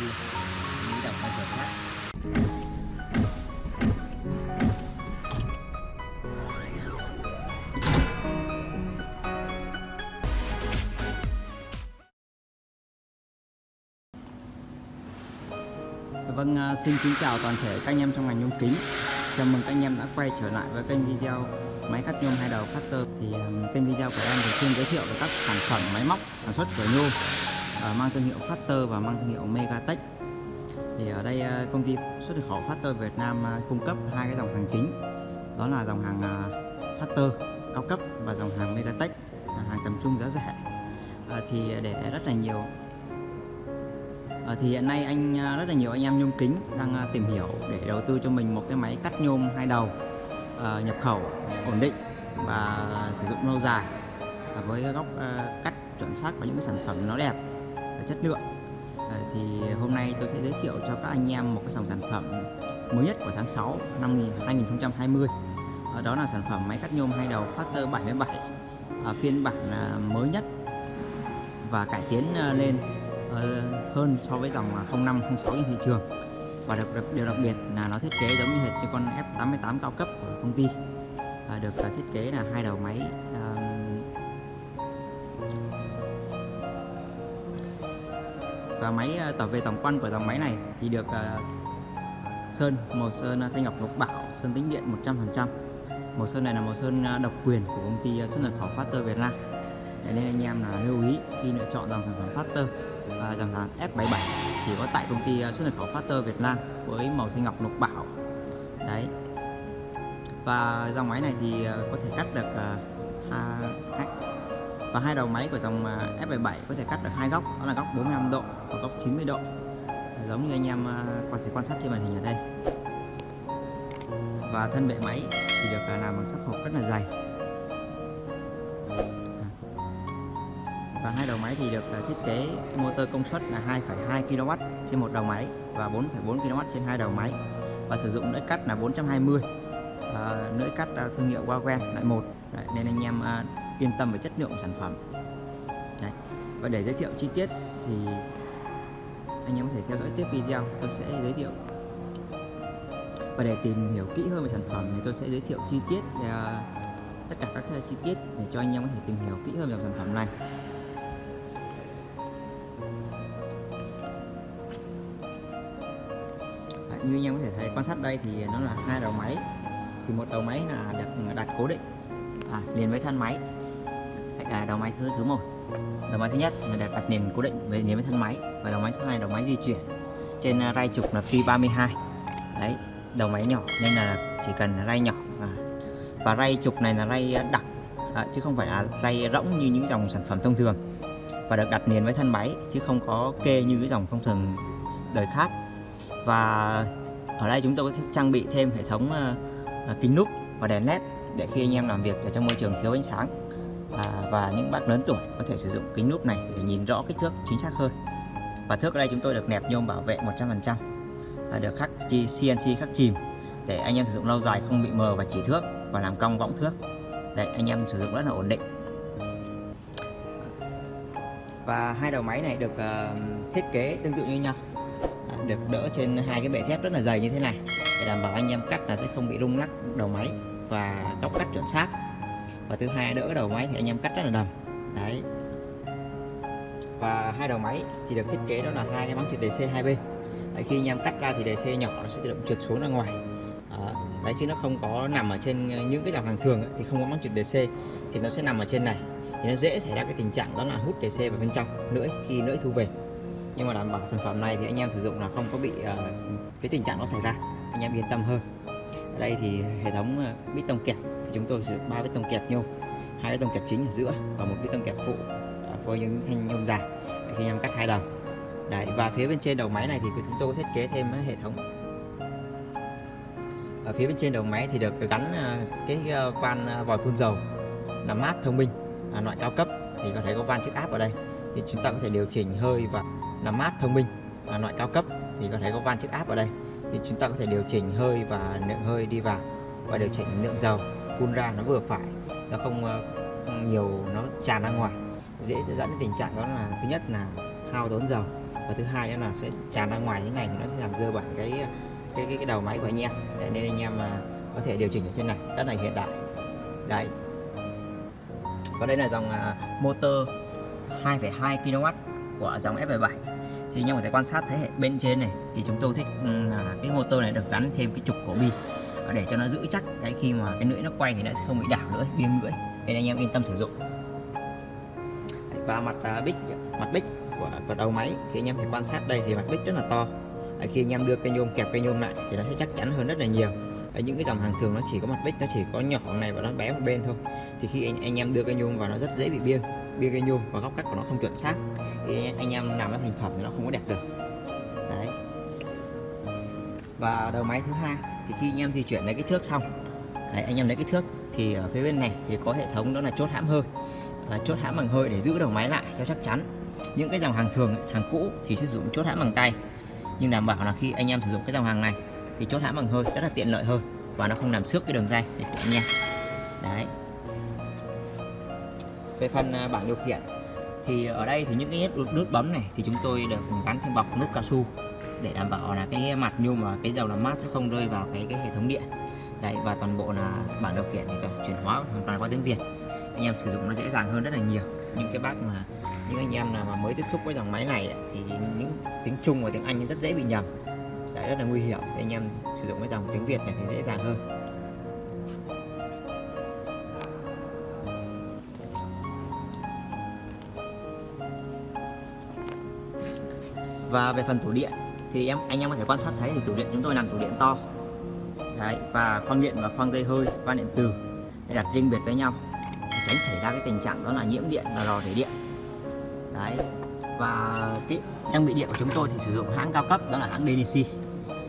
đi nghĩ đồng bao giờ khác Vâng, à, xin kính chào toàn thể các anh em trong ngành nhôm kính. Chào mừng các anh em đã quay trở lại với kênh video máy cắt nhôm hai đầu Factor. Thì à, kênh video của em thường xuyên giới thiệu về các sản phẩm máy móc sản xuất của nhôm Ờ, mang thương hiệu Factor và mang thương hiệu Megatech. Thì ở đây ờ, công ty xuất khẩu Factor Việt Nam ờ, cung cấp hai cái dòng hàng chính. Đó là dòng hàng Factor cao cấp và dòng hàng Megatech hàng tầm trung giá rẻ. Thì để rất là nhiều À, thì hiện nay anh rất là nhiều anh em nhôm kính đang tìm hiểu để đầu tư cho mình một cái máy cắt nhôm hai đầu à, nhập khẩu ổn định và sử dụng lâu dài à, với góc à, cắt chuẩn xác và những cái sản phẩm nó đẹp chất lượng. À, thì hôm nay tôi sẽ giới thiệu cho các anh em một cái dòng sản phẩm mới nhất của tháng 6 năm 2020 à, đó là sản phẩm máy cắt nhôm hai đầu Factor 77 à, phiên bản à, mới nhất và cải tiến à, lên à, hơn so với dòng à, 05, 06 trên thị trường. Và đặc, đặc, điều đặc biệt là nó thiết kế giống như hệt như con F88 cao cấp của công ty. À, được à, thiết kế là hai đầu máy à, và máy ờ, tỏ về tổng quan của dòng máy này thì được ờ, sơn màu sơn ờ, thanh ngọc lục bảo sơn tĩnh điện 100% màu sơn này là màu sơn độc quyền của công ty xuất nhập khẩu Factor Việt Nam. Nên anh em là lưu ý khi lựa chọn dòng sản phẩm Factor và dòng sản F77 chỉ có tại công ty xuất nhập khẩu Factor Việt Nam với màu xanh ngọc lục bảo. Đấy. Và dòng máy này thì có thể cắt được à, và hai đầu máy của dòng à, F77 có thể cắt được hai góc đó là góc 45 độ và góc 90 độ. Giống như anh em à, có thể quan sát trên màn hình ở đây. Và thân bệ máy thì được à, làm bằng sắt hộp rất là dày. Và hai đầu máy thì được thiết kế motor công suất là 2,2 kW trên một đầu máy và 4,4 kW trên hai đầu máy. Và sử dụng lưỡi cắt là 420 à, lưỡi cắt thương hiệu Wagen loại một. Nên anh em yên tâm về chất lượng của sản phẩm. Đấy. và để giới thiệu chi tiết thì anh em có thể theo dõi tiếp video tôi sẽ giới thiệu. Và để tìm hiểu kỹ hơn về sản phẩm thì tôi sẽ giới thiệu chi tiết về, tất cả các à, chi tiết để cho anh em có thể tìm hiểu kỹ hơn về sản phẩm này. Như anh em có thể thấy quan sát đây thì nó là hai đầu máy. Thì một đầu máy là được đặt cố định à, liền với thân máy là đầu máy thứ thứ một. Đầu máy thứ nhất là đặt đặt nền cố định với liền với thân máy và đầu máy thứ hai đầu máy di chuyển trên à, ray trục là phi 32 đấy đầu máy nhỏ nên là chỉ cần ray nhỏ à, và ray trục này là ray à, đặc à, chứ không phải là ray rỗng như những dòng sản phẩm thông thường và được đặt nền với thân máy chứ không có kê như cái dòng thông thường đời khác. Và ở đây chúng tôi có trang bị thêm hệ thống uh, kính núp và đèn led để khi anh em làm việc ở trong môi trường thiếu ánh sáng à, và những bác lớn tuổi có thể sử dụng kính núp này để nhìn rõ kích thước chính xác hơn. Và thước ở đây chúng tôi được nẹp nhôm bảo vệ 100% à, được khắc CNC khắc chìm để anh em sử dụng lâu dài không bị mờ và chỉ thước và làm cong võng thước. Đấy anh em sử dụng rất là ổn định. Và hai đầu máy này được uh, thiết kế tương tự như nhau. À, được đỡ trên hai cái bệ thép rất là dày như thế này để đảm bảo anh em cắt là sẽ không bị rung lắc đầu máy và góc cắt chuẩn xác và thứ hai đỡ đầu máy thì anh em cắt rất là đầm. Đấy. Và hai đầu máy thì được thiết kế đó là hai cái máng trượt DC hai bên đấy, khi anh em cắt ra thì DC nhỏ nó sẽ tự động trượt xuống ra ngoài. Đó. đấy chứ nó không có nằm ở trên ờ, những cái dòng hàng thường ấy, thì không có máng trượt DC thì nó sẽ nằm ở trên này. Thì nó dễ xảy ra cái tình trạng đó là hút DC vào bên trong lưỡi khi lưỡi thu về. Nhưng mà đảm bảo sản phẩm này thì anh em sử dụng là không có bị uh, cái tình trạng nó xảy ra. Anh em yên tâm hơn ở đây thì hệ thống ờ, bít tông kẹp thì chúng tôi sử dụng ba bít tông kẹp nhôm hai bít tông kẹp chính ở giữa và một bít tông kẹp phụ à, với những thanh nhôm dài. Khi anh em cắt hai đầu. Đấy và phía bên trên đầu máy này thì chúng tôi thiết kế thêm hệ thống. Ở phía bên trên đầu máy thì được gắn ờ, cái ờ, van vòi phun dầu làm mát thông minh uh, loại cao cấp. Thì có thể có van chiếc áp ở đây. Thì chúng ta có thể điều chỉnh hơi và làm mát thông minh là loại cao cấp. Thì có thể có van chiếc áp ở đây thì chúng ta có thể điều chỉnh hơi và lượng hơi đi vào và điều chỉnh lượng dầu. Phun ra nó vừa phải nó không ờ, nhiều nó tràn ra ngoài. Dễ dẫn đến tình trạng đó là thứ nhất là hao tốn dầu và thứ hai nữa là sẽ tràn ra ngoài như này thì nó sẽ làm dơ bẩn cái ờ, cái cái, cái đầu máy của anh em. Đấy, nên anh em mà có thể điều chỉnh ở trên này rất là hiện đại. Đấy. Và đây là dòng motor 2,2 kW của dòng F77 thì anh em có thể quan sát thấy hệ bên trên này thì chúng tôi thích là motor này được gắn thêm cái trục cổ bi. Để cho nó giữ chắc cái khi mà cái lưỡi nó quay thì nó sẽ không bị đảo nữa biên lưỡi. Nên anh em yên tâm sử dụng. Và mặt uh, bích mặt bích của, của đầu máy thì anh em phải quan sát đây thì mặt bích rất là to. Khi anh em đưa cây nhôm kẹp cây nhôm lại thì nó sẽ chắc chắn hơn rất là nhiều. Ở những cái dòng hàng thường nó chỉ có mặt bích nó chỉ có nhỏ này và nó bé một bên thôi. Thì khi anh, anh em đưa cây nhôm vào nó rất dễ bị biên biên cây nhôm và góc cắt của nó không chuẩn xác. Thì anh em làm nó thành phẩm thì nó không có đẹp được. Đấy và đầu máy thứ hai. Thì khi anh em di chuyển lấy cái thước xong đấy, anh em lấy cái thước thì ở phía bên này thì có hệ thống đó là chốt hãm hơi. À, chốt hãm bằng hơi để giữ đầu máy lại cho chắc chắn. Những cái dòng hàng thường hàng cũ thì sử dụng chốt hãm bằng tay. Nhưng đảm bảo là khi anh em sử dụng cái dòng hàng này thì chốt hãm bằng hơi rất là tiện lợi hơn và nó không làm xước cái đường dây của anh em. Đấy. Về phần à, bảng điều khiển thì ở đây thì những cái nút, nút bấm này thì chúng tôi được gắn thêm bọc nút cao su để đảm bảo là cái mặt nhôm và cái dầu làm mát sẽ không rơi vào cái cái hệ thống điện. Đấy, và toàn bộ là bảng điều khiển thì chuyển hóa hoàn toàn qua tiếng Việt. Anh em sử dụng nó dễ dàng hơn rất là nhiều. Những cái bác mà, những anh em nào mà mới tiếp xúc với dòng máy này thì những tiếng Trung và tiếng Anh rất dễ bị nhầm. Đấy, rất là nguy hiểm. Thì anh em sử dụng cái dòng tiếng Việt này thì dễ dàng hơn. Và về phần tủ điện thì em anh em có thể quan sát thấy thì tủ điện chúng tôi làm tủ điện to. Đấy, và khoang điện và khoang dây hơi van điện từ. Để đặt riêng biệt với nhau. Tránh xảy ra cái tình trạng đó là nhiễm điện là rò rỉ điện. Đấy và cái trang bị điện của chúng tôi thì sử dụng hãng cao cấp đó là hãng DNC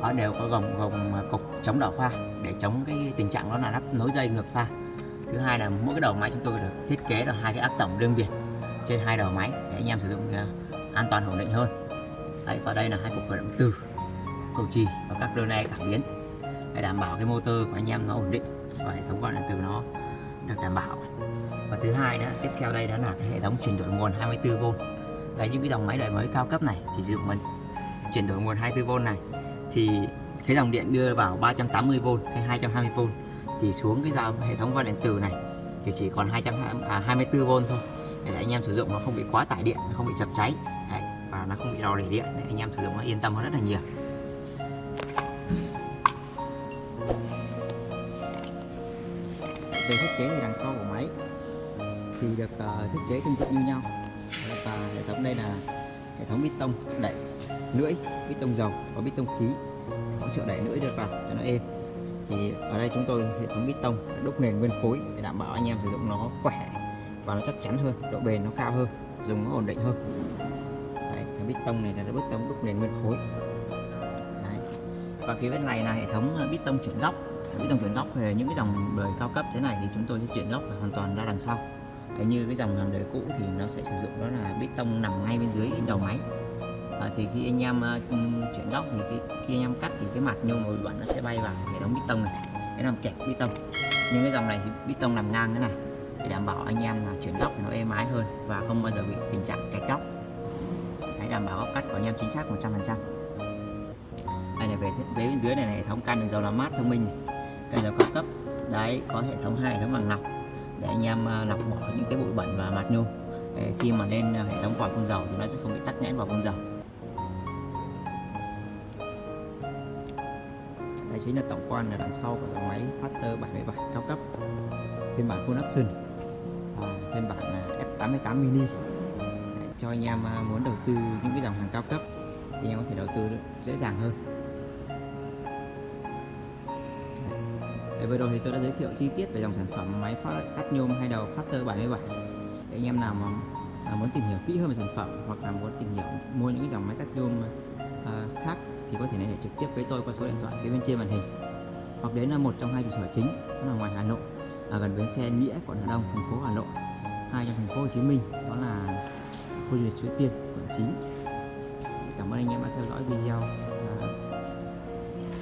ở đều có gồng gồng cục chống đảo pha để chống cái tình trạng đó là lắp nối dây ngược pha. Thứ hai là mỗi cái đầu máy chúng tôi được thiết kế là hai cái áp tổng riêng biệt trên hai đầu máy để anh em sử dụng à, an toàn ổn định hơn đấy, và đây là hai cục khởi động từ cầu trì và các đơn le cảm biến để đảm bảo cái motor của anh em nó ổn định và hệ thống quan điện từ nó được đảm bảo. Và thứ hai nữa tiếp theo đây đó là cái hệ thống chuyển đổi nguồn 24V đấy những cái dòng máy đời mới cao cấp này thì sử dụng mình. Chuyển đổi nguồn 24V này thì cái dòng điện đưa vào 380V hay 220V thì xuống cái dòng hệ thống van điện tử này thì chỉ còn 224V à, thôi. Để anh em sử dụng nó không bị quá tải điện không bị chập cháy. Đấy, và nó không bị rò rỉ điện. Để anh em sử dụng nó yên tâm hơn rất là nhiều. Về thiết kế thì đằng sau của máy thì được uh, thiết kế tương tự như nhau. Và hệ thống đây là hệ thống bít tông đẩy lưỡi bít tông dầu và bít tông khí hỗ trợ đẩy lưỡi được vào cho nó êm. Thì ở đây chúng tôi hệ thống bít tông đúc nền nguyên khối để đảm bảo anh em sử dụng nó khỏe và nó chắc chắn hơn độ bền nó cao hơn dùng nó ổn định hơn cái bít tông này là bít tông đúc nền nguyên khối. Đấy. và phía bên này là hệ thống ờ, bít tông chuyển góc. Bít tông chuyển góc thì những cái dòng đời cao cấp thế này thì chúng tôi sẽ chuyển góc hoàn toàn ra đằng sau. Đấy, như cái dòng đời cũ thì nó sẽ sử dụng đó là bít tông nằm ngay bên dưới đầu máy. À, thì khi anh em uh, chuyển góc thì cái, khi anh em cắt thì cái mặt nhôm bụi bẩn nó sẽ bay vào hệ thống bít tông này. Để làm kẹt bít tông. Nhưng cái dòng này thì bít tông nằm ngang thế này. Để đảm bảo anh em là chuyển góc nó êm ái hơn và không bao giờ bị tình trạng kẹt góc đảm bảo góc cắt của anh em chính xác 100% đây là về thiết kế bên dưới này là hệ thống can dầu làm mát thông minh này. can dầu cao cấp đấy có hệ thống hai hệ thống bằng lọc để anh em à, lọc bỏ những cái bụi bẩn và mặt nhôm. Để khi mà lên à, hệ thống vòi phun dầu thì nó sẽ không bị tắc nghẽn vào phun dầu. Đây chính là tổng quan ở đằng sau của dòng máy Factor 77 cao cấp. Phiên bản full option. À, phiên bản à, F88 mini cho anh em à, muốn đầu tư những cái dòng hàng cao cấp thì anh em có thể đầu tư dễ dàng hơn. Đấy, vừa rồi thì tôi đã giới thiệu chi tiết về dòng sản phẩm máy phát cắt nhôm hai đầu Factor 77 để anh em nào mà à, muốn tìm hiểu kỹ hơn về sản phẩm hoặc là muốn tìm hiểu mua những cái dòng máy cắt nhôm à, khác thì có thể liên hệ trực tiếp với tôi qua số điện thoại phía bên trên màn hình. Hoặc đến là một trong hai trụ sở chính đó là ngoài Hà Nội ở gần bến xe Nghĩa quận Hà Đông thành phố Hà Nội hai trong thành phố Hồ Chí Minh đó là khu du lịch Suối Tiên quận 9 cảm ơn anh em đã theo dõi video. À,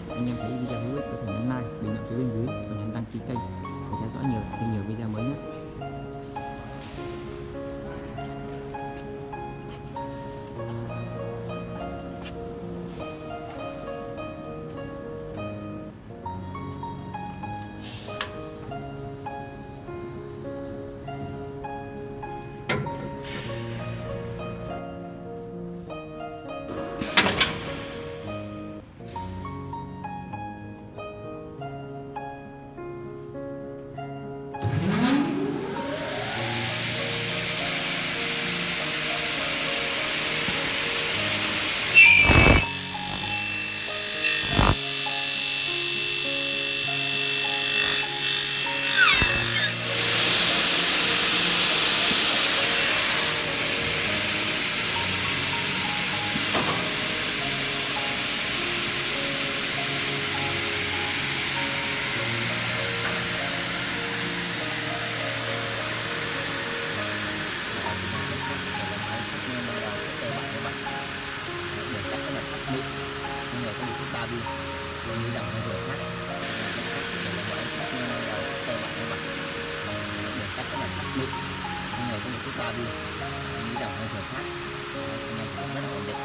anh em thấy video hữu ích có thể nhấn like bình luận phía bên dưới và nhấn đăng ký kênh để theo dõi nhiều thêm nhiều video mới nhất định xong rồi công việc thứ ba đi mình nghĩ rằng hơi thừa khác anh em cũng rất là ổn định